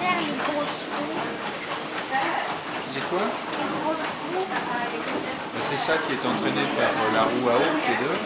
faire les quoi? C'est ça qui est entraîné par la roue à eau qui est deux.